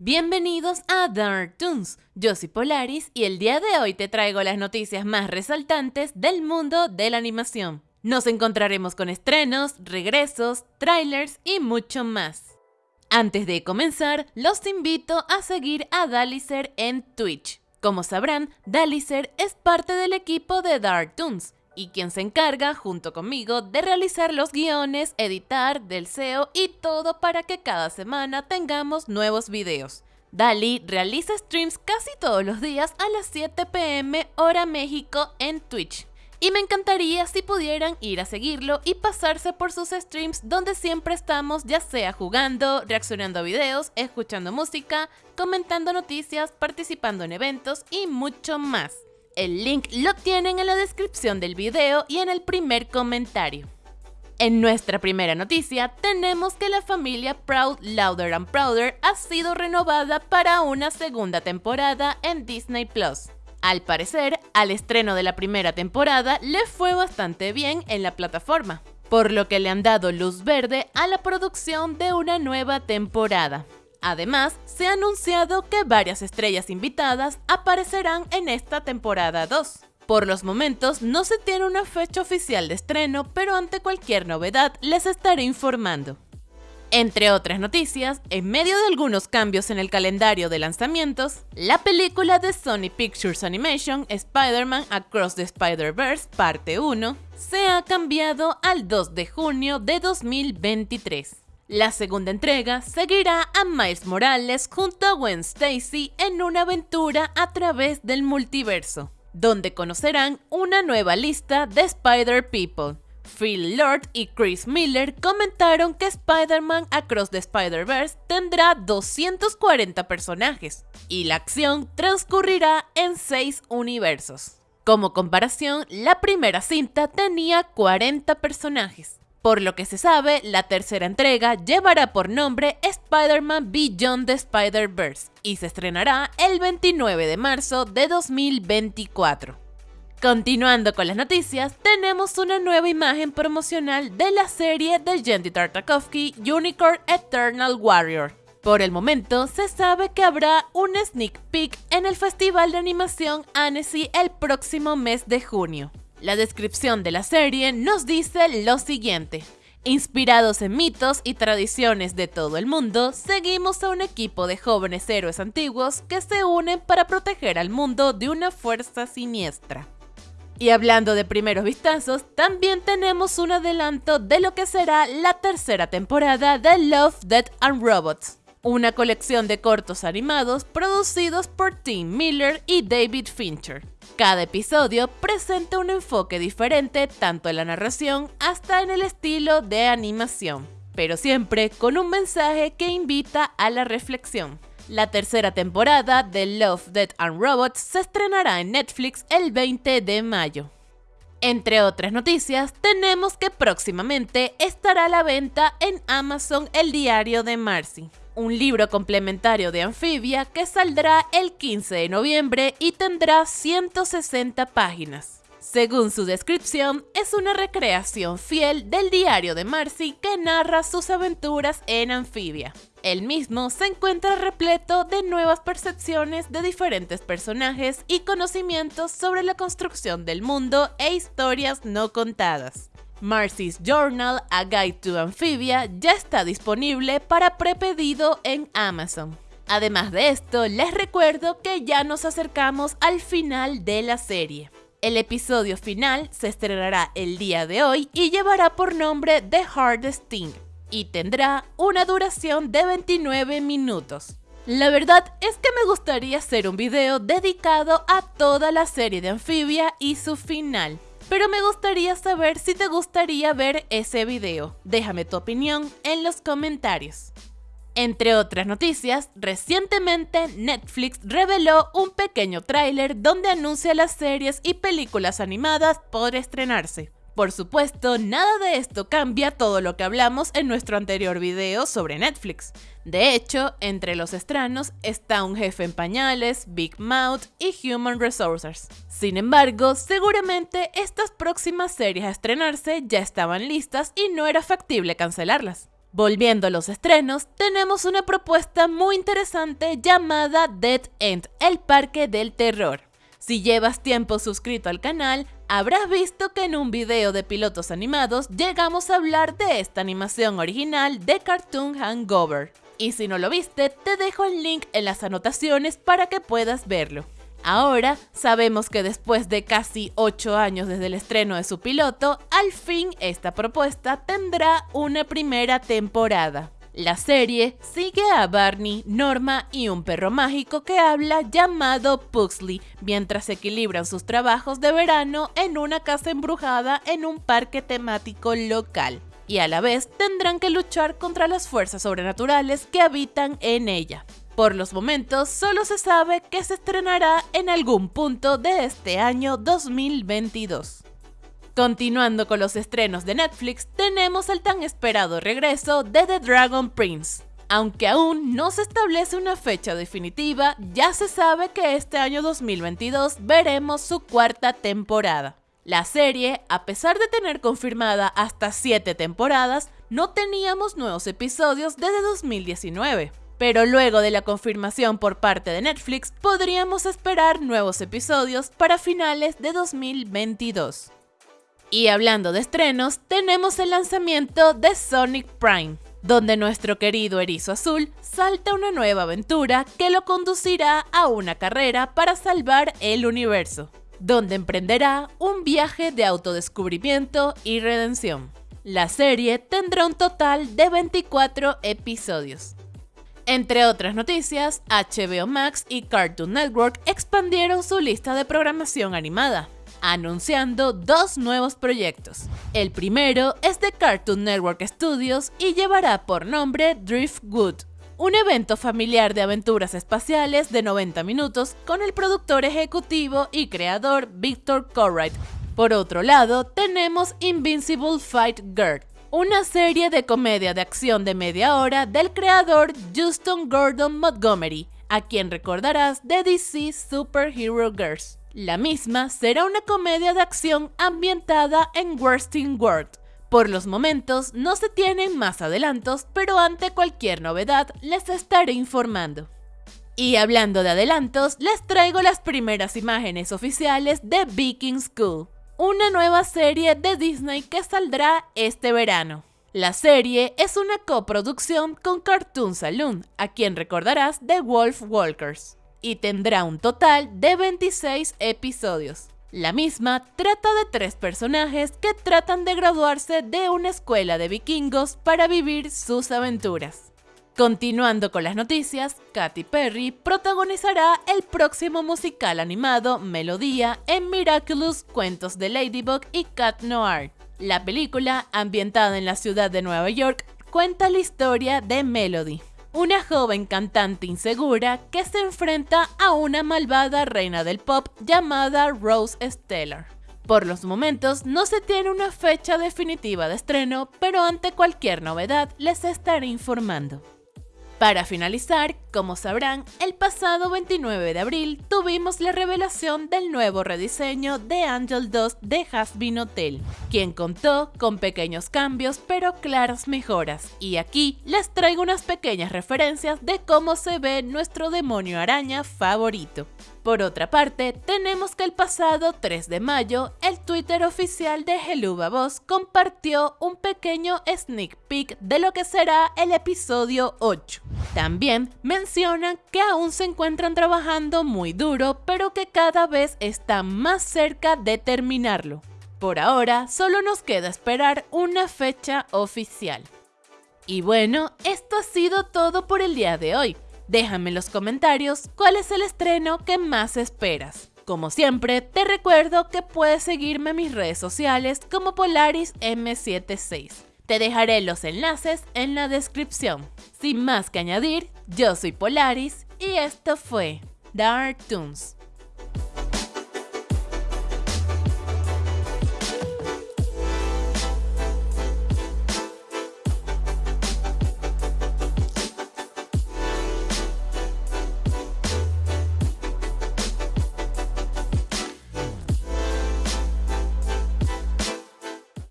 Bienvenidos a Dark Toons, yo soy Polaris y el día de hoy te traigo las noticias más resaltantes del mundo de la animación. Nos encontraremos con estrenos, regresos, trailers y mucho más. Antes de comenzar, los invito a seguir a Dalicer en Twitch. Como sabrán, Dalicer es parte del equipo de Dark Toons y quien se encarga, junto conmigo, de realizar los guiones, editar, del SEO y todo para que cada semana tengamos nuevos videos. Dali realiza streams casi todos los días a las 7 pm hora México en Twitch. Y me encantaría si pudieran ir a seguirlo y pasarse por sus streams donde siempre estamos ya sea jugando, reaccionando a videos, escuchando música, comentando noticias, participando en eventos y mucho más. El link lo tienen en la descripción del video y en el primer comentario. En nuestra primera noticia tenemos que la familia Proud Louder and Prouder ha sido renovada para una segunda temporada en Disney Plus. Al parecer, al estreno de la primera temporada le fue bastante bien en la plataforma, por lo que le han dado luz verde a la producción de una nueva temporada. Además, se ha anunciado que varias estrellas invitadas aparecerán en esta temporada 2. Por los momentos no se tiene una fecha oficial de estreno, pero ante cualquier novedad les estaré informando. Entre otras noticias, en medio de algunos cambios en el calendario de lanzamientos, la película de Sony Pictures Animation Spider-Man Across the Spider-Verse Parte 1 se ha cambiado al 2 de junio de 2023. La segunda entrega seguirá a Miles Morales junto a Gwen Stacy en una aventura a través del multiverso, donde conocerán una nueva lista de Spider People. Phil Lord y Chris Miller comentaron que Spider-Man Across the Spider-Verse tendrá 240 personajes y la acción transcurrirá en 6 universos. Como comparación, la primera cinta tenía 40 personajes. Por lo que se sabe, la tercera entrega llevará por nombre Spider-Man Beyond the Spider-Verse y se estrenará el 29 de marzo de 2024. Continuando con las noticias, tenemos una nueva imagen promocional de la serie de Jendy Tartakovsky Unicorn Eternal Warrior. Por el momento, se sabe que habrá un sneak peek en el Festival de Animación Annecy el próximo mes de junio. La descripción de la serie nos dice lo siguiente. Inspirados en mitos y tradiciones de todo el mundo, seguimos a un equipo de jóvenes héroes antiguos que se unen para proteger al mundo de una fuerza siniestra. Y hablando de primeros vistazos, también tenemos un adelanto de lo que será la tercera temporada de Love, Death and Robots, una colección de cortos animados producidos por Tim Miller y David Fincher. Cada episodio presenta un enfoque diferente tanto en la narración hasta en el estilo de animación, pero siempre con un mensaje que invita a la reflexión. La tercera temporada de Love, Death and Robots se estrenará en Netflix el 20 de mayo. Entre otras noticias, tenemos que próximamente estará a la venta en Amazon el diario de Marcy un libro complementario de Anfibia que saldrá el 15 de noviembre y tendrá 160 páginas. Según su descripción, es una recreación fiel del diario de Marcy que narra sus aventuras en Anfibia. El mismo se encuentra repleto de nuevas percepciones de diferentes personajes y conocimientos sobre la construcción del mundo e historias no contadas. Marcy's Journal, A Guide to Amphibia, ya está disponible para prepedido en Amazon. Además de esto, les recuerdo que ya nos acercamos al final de la serie. El episodio final se estrenará el día de hoy y llevará por nombre The Hardest Thing y tendrá una duración de 29 minutos. La verdad es que me gustaría hacer un video dedicado a toda la serie de Amphibia y su final pero me gustaría saber si te gustaría ver ese video. Déjame tu opinión en los comentarios. Entre otras noticias, recientemente Netflix reveló un pequeño tráiler donde anuncia las series y películas animadas por estrenarse. Por supuesto, nada de esto cambia todo lo que hablamos en nuestro anterior video sobre Netflix. De hecho, entre los estrenos está Un jefe en pañales, Big Mouth y Human Resources. Sin embargo, seguramente estas próximas series a estrenarse ya estaban listas y no era factible cancelarlas. Volviendo a los estrenos, tenemos una propuesta muy interesante llamada Dead End, el parque del terror. Si llevas tiempo suscrito al canal, habrás visto que en un video de pilotos animados llegamos a hablar de esta animación original de Cartoon Hangover. Y si no lo viste, te dejo el link en las anotaciones para que puedas verlo. Ahora sabemos que después de casi 8 años desde el estreno de su piloto, al fin esta propuesta tendrá una primera temporada. La serie sigue a Barney, Norma y un perro mágico que habla llamado Pugsley mientras equilibran sus trabajos de verano en una casa embrujada en un parque temático local. Y a la vez tendrán que luchar contra las fuerzas sobrenaturales que habitan en ella. Por los momentos, solo se sabe que se estrenará en algún punto de este año 2022. Continuando con los estrenos de Netflix, tenemos el tan esperado regreso de The Dragon Prince. Aunque aún no se establece una fecha definitiva, ya se sabe que este año 2022 veremos su cuarta temporada. La serie, a pesar de tener confirmada hasta 7 temporadas, no teníamos nuevos episodios desde 2019 pero luego de la confirmación por parte de Netflix podríamos esperar nuevos episodios para finales de 2022. Y hablando de estrenos, tenemos el lanzamiento de Sonic Prime, donde nuestro querido erizo azul salta una nueva aventura que lo conducirá a una carrera para salvar el universo, donde emprenderá un viaje de autodescubrimiento y redención. La serie tendrá un total de 24 episodios. Entre otras noticias, HBO Max y Cartoon Network expandieron su lista de programación animada, anunciando dos nuevos proyectos. El primero es de Cartoon Network Studios y llevará por nombre Driftwood, un evento familiar de aventuras espaciales de 90 minutos con el productor ejecutivo y creador Victor Corright. Por otro lado, tenemos Invincible Fight Girl, una serie de comedia de acción de media hora del creador Justin Gordon Montgomery, a quien recordarás de DC Superhero Girls. La misma será una comedia de acción ambientada en Worsting World. Por los momentos no se tienen más adelantos, pero ante cualquier novedad les estaré informando. Y hablando de adelantos, les traigo las primeras imágenes oficiales de Viking School, una nueva serie de Disney que saldrá este verano. La serie es una coproducción con Cartoon Saloon, a quien recordarás de Wolf Walkers, y tendrá un total de 26 episodios. La misma trata de tres personajes que tratan de graduarse de una escuela de vikingos para vivir sus aventuras. Continuando con las noticias, Katy Perry protagonizará el próximo musical animado Melodía en Miraculous Cuentos de Ladybug y Cat Noir. La película, ambientada en la ciudad de Nueva York, cuenta la historia de Melody, una joven cantante insegura que se enfrenta a una malvada reina del pop llamada Rose Stellar. Por los momentos no se tiene una fecha definitiva de estreno, pero ante cualquier novedad les estaré informando. Para finalizar, como sabrán, el pasado 29 de abril tuvimos la revelación del nuevo rediseño de Angel 2 de Hasbin Hotel, quien contó con pequeños cambios pero claras mejoras, y aquí les traigo unas pequeñas referencias de cómo se ve nuestro demonio araña favorito. Por otra parte, tenemos que el pasado 3 de mayo, el Twitter oficial de Heluba Boss compartió un pequeño sneak peek de lo que será el episodio 8. También mencionan que aún se encuentran trabajando muy duro, pero que cada vez están más cerca de terminarlo. Por ahora, solo nos queda esperar una fecha oficial. Y bueno, esto ha sido todo por el día de hoy. Déjame en los comentarios cuál es el estreno que más esperas. Como siempre, te recuerdo que puedes seguirme en mis redes sociales como Polaris M76. Te dejaré los enlaces en la descripción. Sin más que añadir, yo soy Polaris y esto fue Dark Toons.